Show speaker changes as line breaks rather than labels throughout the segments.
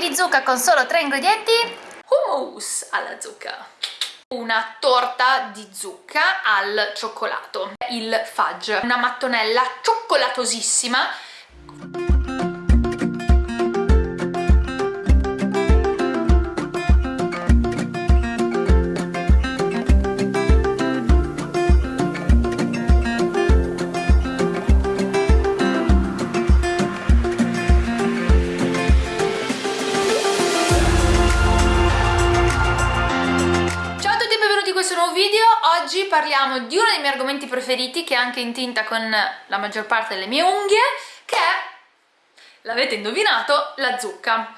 di zucca con solo tre ingredienti. Hummus alla zucca. Una torta di zucca al cioccolato. Il fudge. Una mattonella cioccolatosissima parliamo di uno dei miei argomenti preferiti che è anche in tinta con la maggior parte delle mie unghie che è, l'avete indovinato, la zucca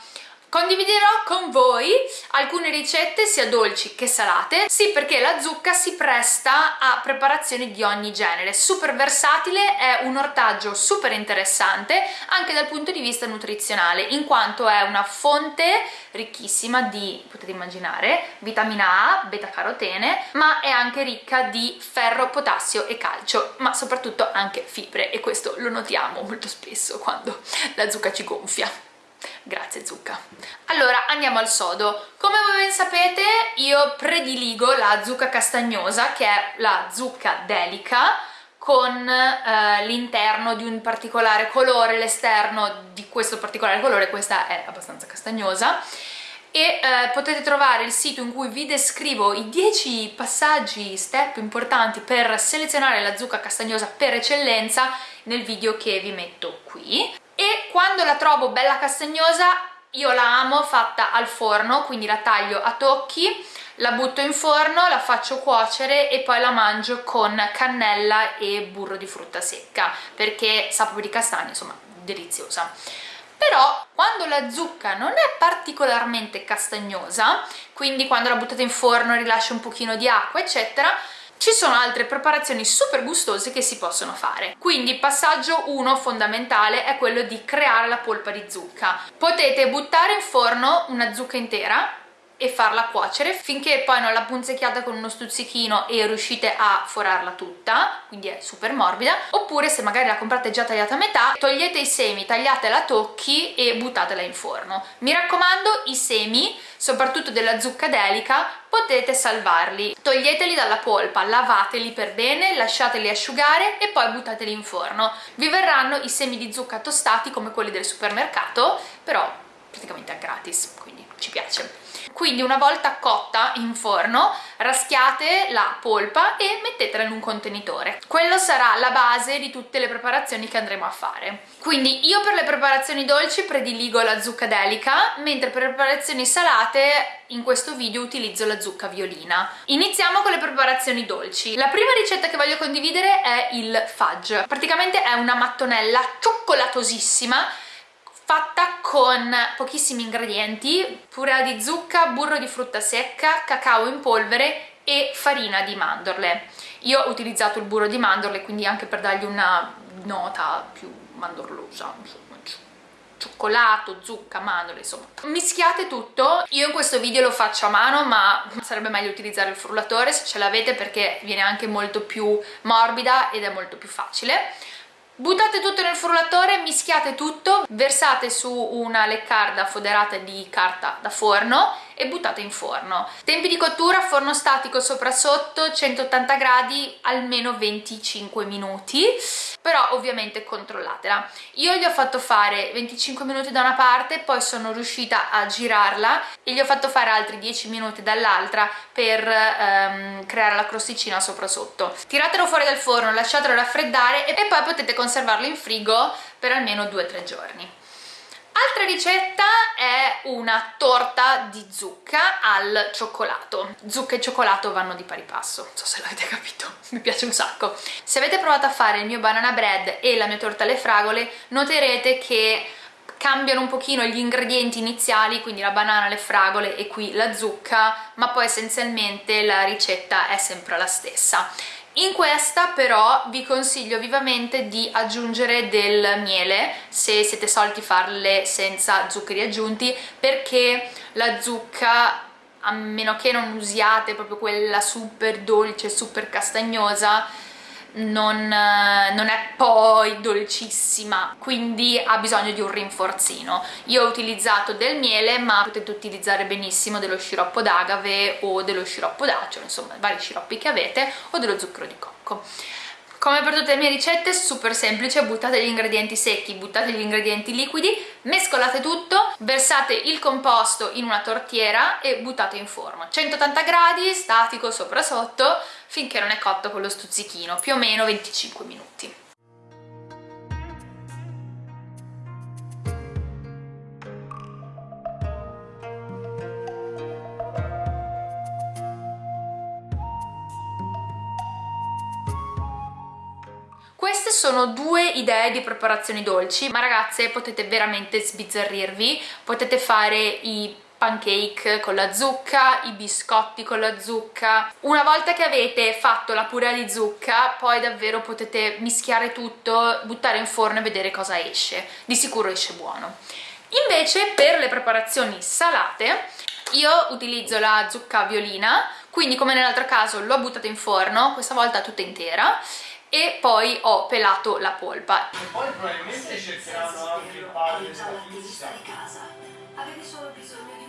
Condividerò con voi alcune ricette sia dolci che salate, sì perché la zucca si presta a preparazioni di ogni genere, super versatile, è un ortaggio super interessante anche dal punto di vista nutrizionale, in quanto è una fonte ricchissima di, potete immaginare, vitamina A, beta-carotene, ma è anche ricca di ferro, potassio e calcio, ma soprattutto anche fibre e questo lo notiamo molto spesso quando la zucca ci gonfia. Grazie zucca. Allora andiamo al sodo. Come voi ben sapete io prediligo la zucca castagnosa che è la zucca delica con eh, l'interno di un particolare colore, l'esterno di questo particolare colore, questa è abbastanza castagnosa e eh, potete trovare il sito in cui vi descrivo i 10 passaggi, step importanti per selezionare la zucca castagnosa per eccellenza nel video che vi metto qui e quando la trovo bella castagnosa io la amo fatta al forno quindi la taglio a tocchi la butto in forno, la faccio cuocere e poi la mangio con cannella e burro di frutta secca perché sa proprio di castagno, insomma deliziosa. Però quando la zucca non è particolarmente castagnosa quindi quando la buttate in forno rilascia un pochino di acqua eccetera ci sono altre preparazioni super gustose che si possono fare. Quindi passaggio 1 fondamentale è quello di creare la polpa di zucca. Potete buttare in forno una zucca intera e farla cuocere finché poi non la punzecchiate con uno stuzzichino e riuscite a forarla tutta quindi è super morbida oppure se magari la comprate già tagliata a metà togliete i semi, tagliatela a tocchi e buttatela in forno. Mi raccomando i semi soprattutto della zucca delica potete salvarli. Toglieteli dalla polpa, lavateli per bene lasciateli asciugare e poi buttateli in forno. Vi verranno i semi di zucca tostati come quelli del supermercato però praticamente a gratis quindi ci piace. Quindi una volta cotta in forno raschiate la polpa e mettetela in un contenitore. Quello sarà la base di tutte le preparazioni che andremo a fare. Quindi io per le preparazioni dolci prediligo la zucca delica mentre per le preparazioni salate in questo video utilizzo la zucca violina. Iniziamo con le preparazioni dolci. La prima ricetta che voglio condividere è il fudge. Praticamente è una mattonella cioccolatosissima fatta con pochissimi ingredienti, purea di zucca, burro di frutta secca, cacao in polvere e farina di mandorle. Io ho utilizzato il burro di mandorle, quindi anche per dargli una nota più mandorlosa, cioccolato, zucca, mandorle, insomma. Mischiate tutto, io in questo video lo faccio a mano ma sarebbe meglio utilizzare il frullatore se ce l'avete perché viene anche molto più morbida ed è molto più facile Buttate tutto nel frullatore, mischiate tutto, versate su una leccarda foderata di carta da forno e buttate in forno. Tempi di cottura, forno statico sopra sotto, 180 gradi, almeno 25 minuti, però ovviamente controllatela. Io gli ho fatto fare 25 minuti da una parte, poi sono riuscita a girarla e gli ho fatto fare altri 10 minuti dall'altra per ehm, creare la crosticina sopra sotto. Tiratelo fuori dal forno, lasciatelo raffreddare e poi potete conservarlo in frigo per almeno 2-3 giorni. Altra ricetta è una torta di zucca al cioccolato. Zucca e cioccolato vanno di pari passo, non so se l'avete capito, mi piace un sacco. Se avete provato a fare il mio banana bread e la mia torta alle fragole, noterete che cambiano un pochino gli ingredienti iniziali, quindi la banana, le fragole e qui la zucca, ma poi essenzialmente la ricetta è sempre la stessa. In questa però vi consiglio vivamente di aggiungere del miele se siete soliti farle senza zuccheri aggiunti perché la zucca a meno che non usiate proprio quella super dolce, super castagnosa non, non, è poi dolcissima quindi ha bisogno di un rinforzino. Io ho utilizzato del miele ma potete utilizzare benissimo dello sciroppo d'agave o dello sciroppo d'acero insomma vari sciroppi che avete o dello zucchero di cocco come per tutte le mie ricette, super semplice, buttate gli ingredienti secchi, buttate gli ingredienti liquidi, mescolate tutto, versate il composto in una tortiera e buttate in forno. 180 gradi, statico sopra sotto, finché non è cotto con lo stuzzichino, più o meno 25 minuti. Sono due idee di preparazioni dolci, ma ragazze potete veramente sbizzarrirvi, potete fare i pancake con la zucca, i biscotti con la zucca. Una volta che avete fatto la purea di zucca, poi davvero potete mischiare tutto, buttare in forno e vedere cosa esce. Di sicuro esce buono. Invece per le preparazioni salate io utilizzo la zucca violina, quindi come nell'altro caso l'ho buttata in forno, questa volta tutta intera, e poi ho pelato la polpa.
E poi probabilmente cercheranno anche il padre della fisica. Avete solo bisogno di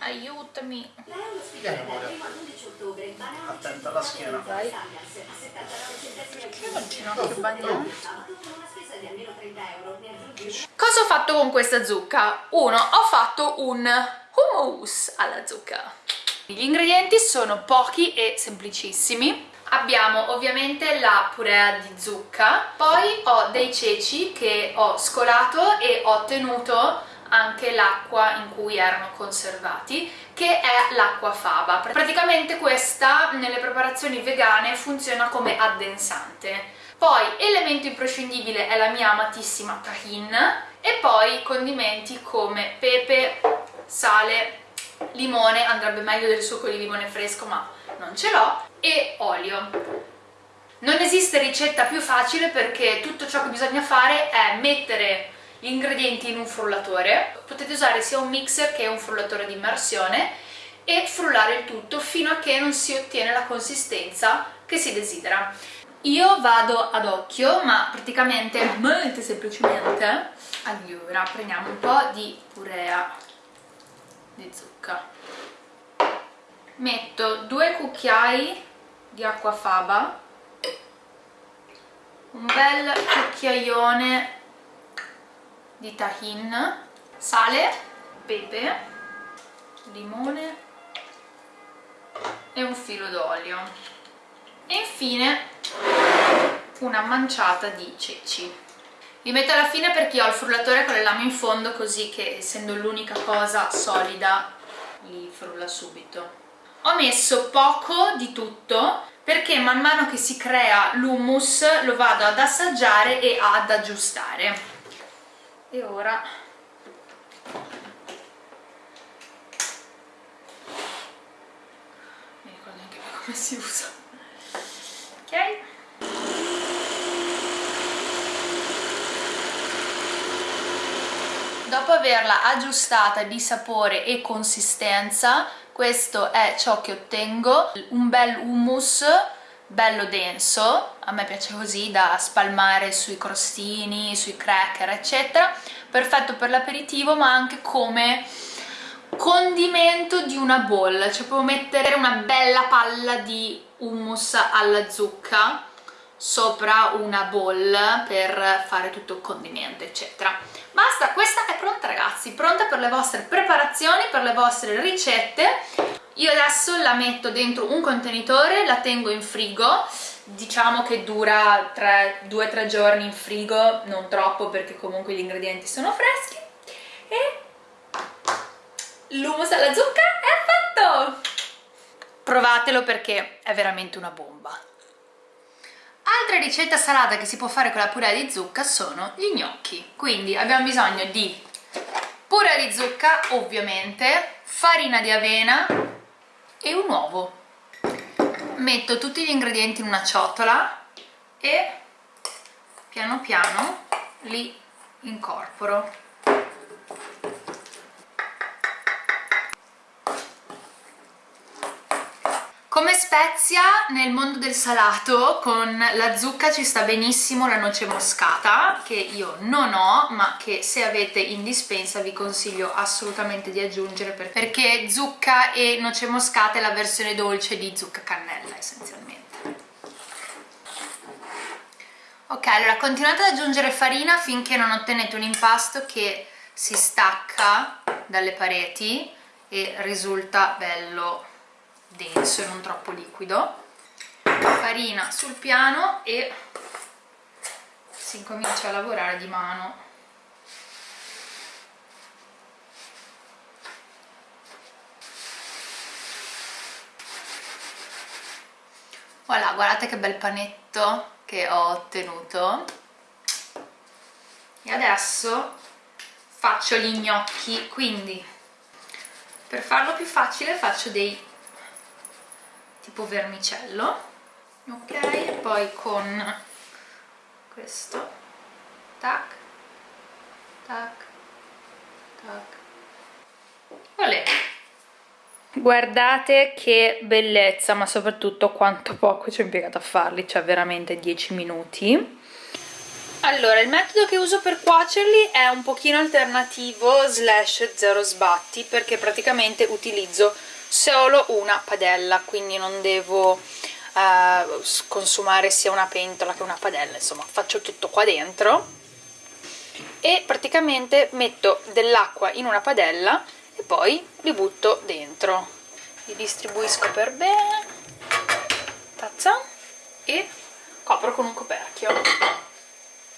Aiutami.
Vieni amore. Attenta alla schiena.
Vai. Perché ho il ginocchio bagnato? Cosa ho fatto con questa zucca? Uno, ho fatto un hummus alla zucca. Gli ingredienti sono pochi e semplicissimi. Abbiamo ovviamente la purea di zucca, poi ho dei ceci che ho scolato e ho tenuto anche l'acqua in cui erano conservati che è l'acqua faba praticamente questa nelle preparazioni vegane funziona come addensante poi elemento imprescindibile è la mia amatissima tahin e poi condimenti come pepe, sale, limone, andrebbe meglio del succo di limone fresco ma non ce l'ho. E olio. Non esiste ricetta più facile perché tutto ciò che bisogna fare è mettere gli ingredienti in un frullatore. Potete usare sia un mixer che un frullatore di immersione e frullare il tutto fino a che non si ottiene la consistenza che si desidera. Io vado ad occhio ma praticamente molto semplicemente. Allora prendiamo un po' di purea di zucca. Metto due cucchiai di acqua faba un bel cucchiaione di tahin, sale, pepe, limone e un filo d'olio. E infine una manciata di ceci li metto alla fine perché ho il frullatore con le lame in fondo così che essendo l'unica cosa solida li frulla subito. Ho messo poco di tutto perché man mano che si crea l'hummus lo vado ad assaggiare e ad aggiustare. E ora mi ricordo neanche più come si usa ok dopo averla aggiustata di sapore e consistenza. Questo è ciò che ottengo. Un bel hummus bello denso, a me piace così da spalmare sui crostini, sui cracker eccetera, perfetto per l'aperitivo ma anche come condimento di una bowl, cioè può mettere una bella palla di hummus alla zucca sopra una bowl per fare tutto il condimento eccetera. Basta, questa è pronta ragazzi, pronta per le vostre preparazioni, per le vostre ricette. Io adesso la metto dentro un contenitore, la tengo in frigo, diciamo che dura 2-3 giorni in frigo, non troppo perché comunque gli ingredienti sono freschi. E l'hummus alla zucca è fatto! Provatelo perché è veramente una bomba. Altre ricette salata che si può fare con la purea di zucca sono gli gnocchi, quindi abbiamo bisogno di purea di zucca ovviamente, farina di avena, e un uovo. Metto tutti gli ingredienti in una ciotola e piano piano li incorporo Come spezia nel mondo del salato con la zucca ci sta benissimo la noce moscata che io non ho ma che se avete in dispensa vi consiglio assolutamente di aggiungere perché zucca e noce moscata è la versione dolce di zucca cannella essenzialmente. Ok, allora continuate ad aggiungere farina finché non ottenete un impasto che si stacca dalle pareti e risulta bello denso e non troppo liquido. Farina sul piano e si incomincia a lavorare di mano. Voilà guardate che bel panetto che ho ottenuto. E adesso faccio gli gnocchi quindi per farlo più facile faccio dei tipo vermicello ok? E poi con questo tac tac tac. Olè. guardate che bellezza ma soprattutto quanto poco ci ho impiegato a farli cioè veramente 10 minuti. Allora, il metodo che uso per cuocerli è un pochino alternativo slash zero sbatti perché praticamente utilizzo solo una padella quindi non devo eh, consumare sia una pentola che una padella insomma faccio tutto qua dentro e praticamente metto dell'acqua in una padella e poi li butto dentro. Li distribuisco per bene tazza e copro con un coperchio.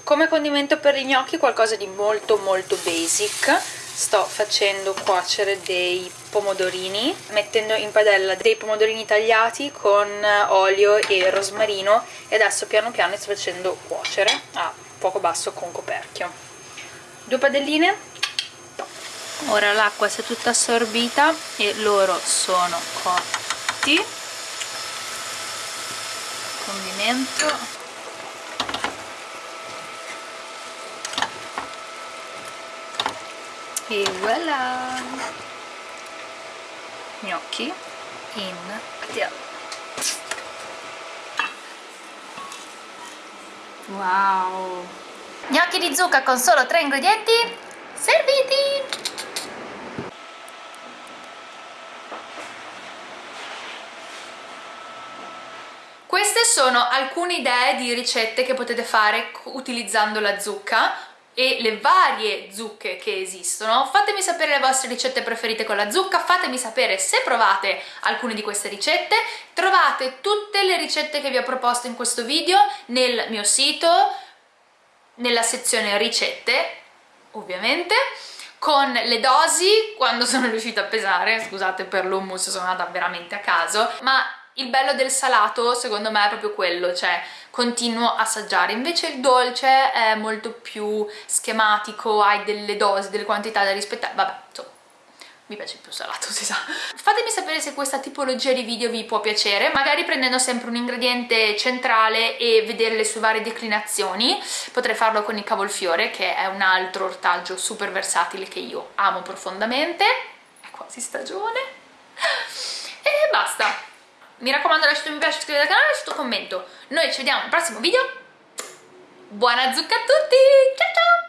Come condimento per gli gnocchi qualcosa di molto molto basic sto facendo cuocere dei pomodorini mettendo in padella dei pomodorini tagliati con olio e rosmarino e adesso piano piano sto facendo cuocere a fuoco basso con coperchio. Due padelline. Ora l'acqua si è tutta assorbita e loro sono cotti. Condimento e voilà. Gnocchi in padella wow. Gnocchi di zucca con solo tre ingredienti serviti. Queste sono alcune idee di ricette che potete fare utilizzando la zucca e le varie zucche che esistono. Fatemi sapere le vostre ricette preferite con la zucca fatemi sapere se provate alcune di queste ricette. Trovate tutte le ricette che vi ho proposto in questo video nel mio sito nella sezione ricette ovviamente con le dosi quando sono riuscita a pesare. Scusate per l'hummus sono andata veramente a caso. Ma il bello del salato secondo me è proprio quello, cioè continuo a assaggiare, invece il dolce è molto più schematico, hai delle dosi, delle quantità da rispettare, vabbè, insomma, mi piace più salato, si sa. Fatemi sapere se questa tipologia di video vi può piacere, magari prendendo sempre un ingrediente centrale e vedere le sue varie declinazioni, potrei farlo con il cavolfiore, che è un altro ortaggio super versatile che io amo profondamente, è quasi stagione! Mi raccomando lasciate un mi piace, iscrivetevi al canale lasciate un commento. Noi ci vediamo nel prossimo video. Buona zucca a tutti. Ciao ciao